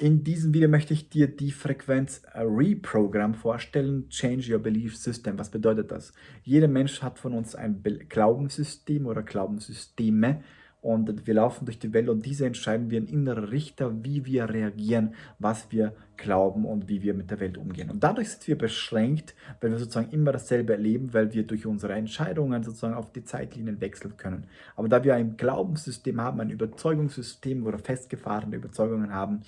In diesem Video möchte ich dir die Frequenz Reprogram vorstellen, Change Your Belief System. Was bedeutet das? Jeder Mensch hat von uns ein Glaubenssystem oder Glaubenssysteme und wir laufen durch die Welt und diese entscheiden wir ein innerer Richter, wie wir reagieren, was wir glauben und wie wir mit der Welt umgehen. Und dadurch sind wir beschränkt, weil wir sozusagen immer dasselbe erleben, weil wir durch unsere Entscheidungen sozusagen auf die Zeitlinien wechseln können. Aber da wir ein Glaubenssystem haben, ein Überzeugungssystem oder festgefahrene Überzeugungen haben,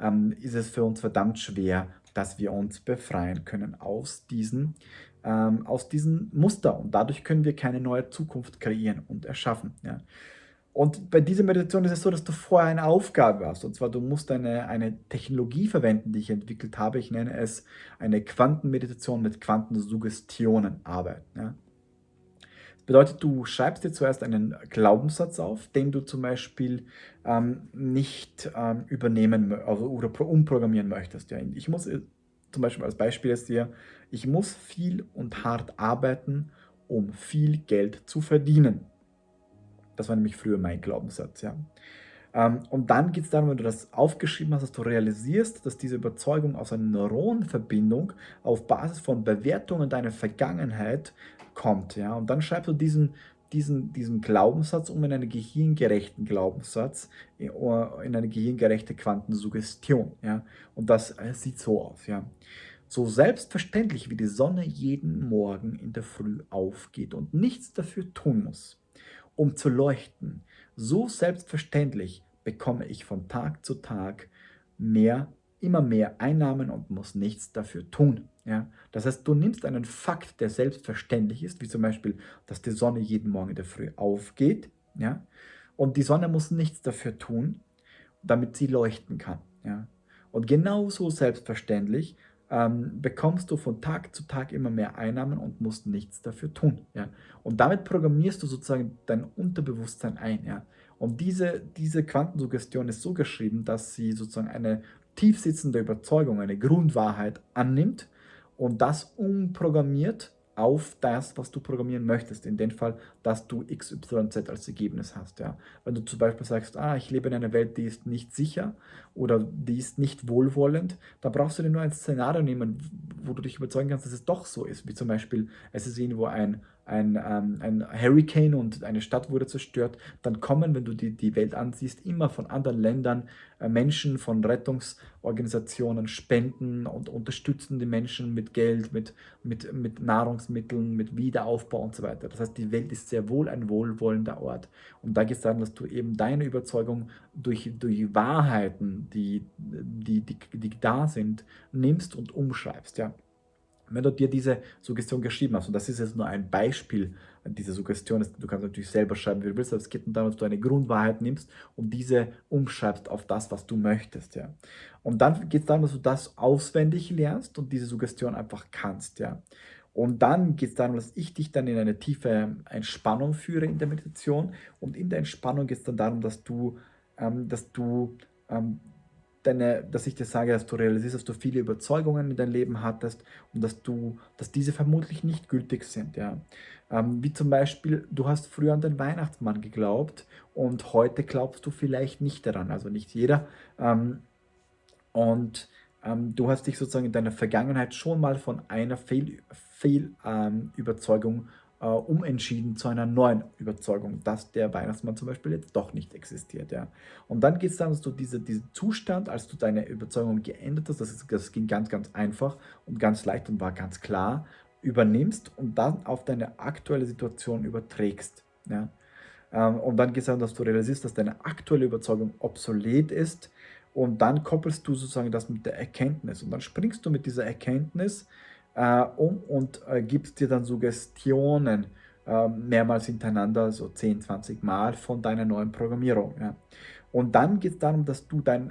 ähm, ist es für uns verdammt schwer, dass wir uns befreien können aus diesen, ähm, aus diesen Muster. Und dadurch können wir keine neue Zukunft kreieren und erschaffen. Ja. Und bei dieser Meditation ist es so, dass du vorher eine Aufgabe hast. Und zwar, du musst eine, eine Technologie verwenden, die ich entwickelt habe. Ich nenne es eine Quantenmeditation mit Quantensuggestionen arbeiten. Ja. Bedeutet, du schreibst dir zuerst einen Glaubenssatz auf, den du zum Beispiel ähm, nicht ähm, übernehmen also, oder umprogrammieren möchtest. Ja. Ich muss äh, zum Beispiel als Beispiel jetzt hier, ich muss viel und hart arbeiten, um viel Geld zu verdienen. Das war nämlich früher mein Glaubenssatz, ja. Ähm, und dann geht es darum, wenn du das aufgeschrieben hast, dass du realisierst, dass diese Überzeugung aus einer Neuronenverbindung auf Basis von Bewertungen deiner Vergangenheit kommt, ja. Und dann schreibst du diesen, diesen, diesen Glaubenssatz um in einen gehirngerechten Glaubenssatz, in eine gehirngerechte Quantensuggestion, ja. Und das äh, sieht so aus, ja. So selbstverständlich wie die Sonne jeden Morgen in der Früh aufgeht und nichts dafür tun muss um zu leuchten. So selbstverständlich bekomme ich von Tag zu Tag mehr, immer mehr Einnahmen und muss nichts dafür tun. Ja? Das heißt, du nimmst einen Fakt, der selbstverständlich ist, wie zum Beispiel, dass die Sonne jeden Morgen in der Früh aufgeht, ja? und die Sonne muss nichts dafür tun, damit sie leuchten kann. Ja? Und genauso selbstverständlich ähm, bekommst du von Tag zu Tag immer mehr Einnahmen und musst nichts dafür tun. Ja? Und damit programmierst du sozusagen dein Unterbewusstsein ein. Ja? Und diese, diese Quantensuggestion ist so geschrieben, dass sie sozusagen eine tiefsitzende Überzeugung, eine Grundwahrheit annimmt und das umprogrammiert auf das, was du programmieren möchtest. In dem Fall, dass du XYZ als Ergebnis hast. Ja. Wenn du zum Beispiel sagst, ah, ich lebe in einer Welt, die ist nicht sicher oder die ist nicht wohlwollend, dann brauchst du dir nur ein Szenario nehmen, wo du dich überzeugen kannst, dass es doch so ist. Wie zum Beispiel, es ist irgendwo ein ein, ähm, ein Hurricane und eine Stadt wurde zerstört, dann kommen, wenn du die, die Welt ansiehst, immer von anderen Ländern äh, Menschen, von Rettungsorganisationen spenden und unterstützen die Menschen mit Geld, mit, mit, mit Nahrungsmitteln, mit Wiederaufbau und so weiter. Das heißt, die Welt ist sehr wohl ein wohlwollender Ort. Und da geht es darum, dass du eben deine Überzeugung durch, durch Wahrheiten, die, die, die, die da sind, nimmst und umschreibst. Ja. Wenn du dir diese Suggestion geschrieben hast, und das ist jetzt nur ein Beispiel dieser Suggestion, du kannst natürlich selber schreiben, wie du willst, aber es geht darum, dass du eine Grundwahrheit nimmst und diese umschreibst auf das, was du möchtest. Ja. Und dann geht es darum, dass du das auswendig lernst und diese Suggestion einfach kannst. Ja. Und dann geht es darum, dass ich dich dann in eine tiefe Entspannung führe in der Meditation. Und in der Entspannung geht es dann darum, dass du, ähm, dass du ähm, deine, dass ich dir sage, dass du realisierst, dass du viele Überzeugungen in deinem Leben hattest und dass du, dass diese vermutlich nicht gültig sind. Ja. Ähm, wie zum Beispiel, du hast früher an den Weihnachtsmann geglaubt und heute glaubst du vielleicht nicht daran, also nicht jeder. Ähm, und ähm, du hast dich sozusagen in deiner Vergangenheit schon mal von einer Fehlüberzeugung Fehl, ähm, äh, umentschieden zu einer neuen Überzeugung, dass der Weihnachtsmann zum Beispiel jetzt doch nicht existiert. Ja. Und dann geht es darum, dass du diese, diesen Zustand, als du deine Überzeugung geändert hast, das, ist, das ging ganz, ganz einfach und ganz leicht und war ganz klar, übernimmst und dann auf deine aktuelle Situation überträgst. Ja. Ähm, und dann geht es darum, dass du realisierst, dass deine aktuelle Überzeugung obsolet ist und dann koppelst du sozusagen das mit der Erkenntnis und dann springst du mit dieser Erkenntnis äh, um und äh, gibst dir dann Suggestionen äh, mehrmals hintereinander, so 10, 20 Mal von deiner neuen Programmierung. Ja. Und dann geht es darum, dass du dein,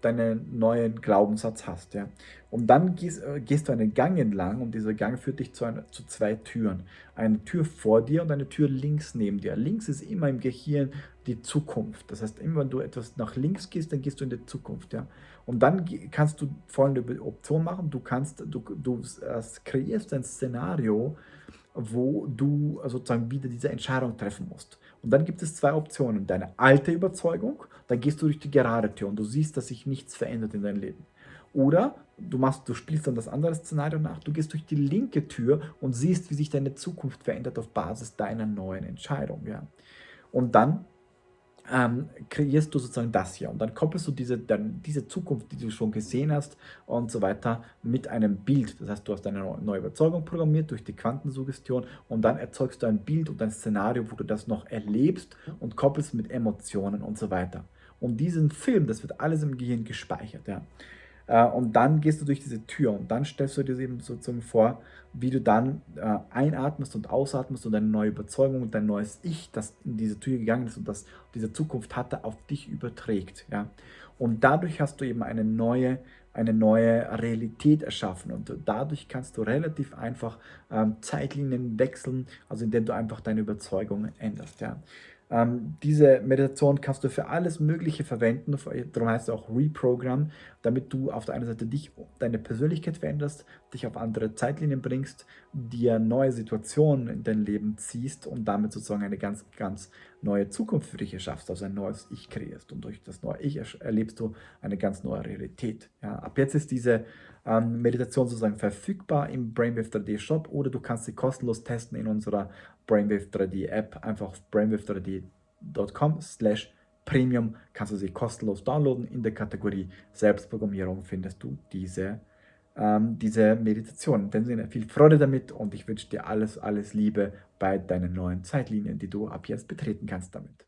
deinen neuen Glaubenssatz hast. Ja. Und dann gehst, äh, gehst, du einen Gang entlang und dieser Gang führt dich zu, einer, zu zwei Türen. Eine Tür vor dir und eine Tür links neben dir. Links ist immer im Gehirn die Zukunft. Das heißt, immer wenn du etwas nach links gehst, dann gehst du in die Zukunft. Ja. Und dann kannst du folgende Option machen. Du, kannst, du, du äh, kreierst ein Szenario, wo du sozusagen wieder diese Entscheidung treffen musst. Und dann gibt es zwei Optionen. Deine alte Überzeugung, dann gehst du durch die gerade Tür und du siehst, dass sich nichts verändert in deinem Leben. Oder du, machst, du spielst dann das andere Szenario nach, du gehst durch die linke Tür und siehst, wie sich deine Zukunft verändert auf Basis deiner neuen Entscheidung. Ja. Und dann ähm, kreierst du sozusagen das hier und dann koppelst du diese, dann diese Zukunft, die du schon gesehen hast und so weiter mit einem Bild. Das heißt, du hast eine neue Überzeugung programmiert durch die Quantensuggestion und dann erzeugst du ein Bild und ein Szenario, wo du das noch erlebst und koppelst mit Emotionen und so weiter. Und diesen Film, das wird alles im Gehirn gespeichert. Ja. Äh, und dann gehst du durch diese Tür und dann stellst du dir eben sozusagen vor, wie du dann äh, einatmest und ausatmest und deine neue Überzeugung und dein neues Ich, das in diese Tür gegangen ist und das diese Zukunft hatte, auf dich überträgt. Ja? Und dadurch hast du eben eine neue, eine neue Realität erschaffen und dadurch kannst du relativ einfach ähm, Zeitlinien wechseln, also indem du einfach deine Überzeugung änderst. Ja? Ähm, diese Meditation kannst du für alles Mögliche verwenden, darum heißt es auch Reprogram, damit du auf der einen Seite dich, deine Persönlichkeit veränderst, dich auf andere Zeitlinien bringst, dir neue Situationen in dein Leben ziehst und damit sozusagen eine ganz, ganz neue Zukunft für dich erschaffst, also ein neues Ich kreierst. Und durch das neue Ich erlebst du eine ganz neue Realität. Ja, ab jetzt ist diese ähm, Meditation sozusagen verfügbar im Brainwave 3D Shop oder du kannst sie kostenlos testen in unserer Brainwave 3D App. Einfach auf brainwave3d.com slash premium kannst du sie kostenlos downloaden. In der Kategorie Selbstprogrammierung findest du diese, ähm, diese Meditation. In dem Sinne viel Freude damit und ich wünsche dir alles, alles Liebe bei deinen neuen Zeitlinien, die du ab jetzt betreten kannst damit.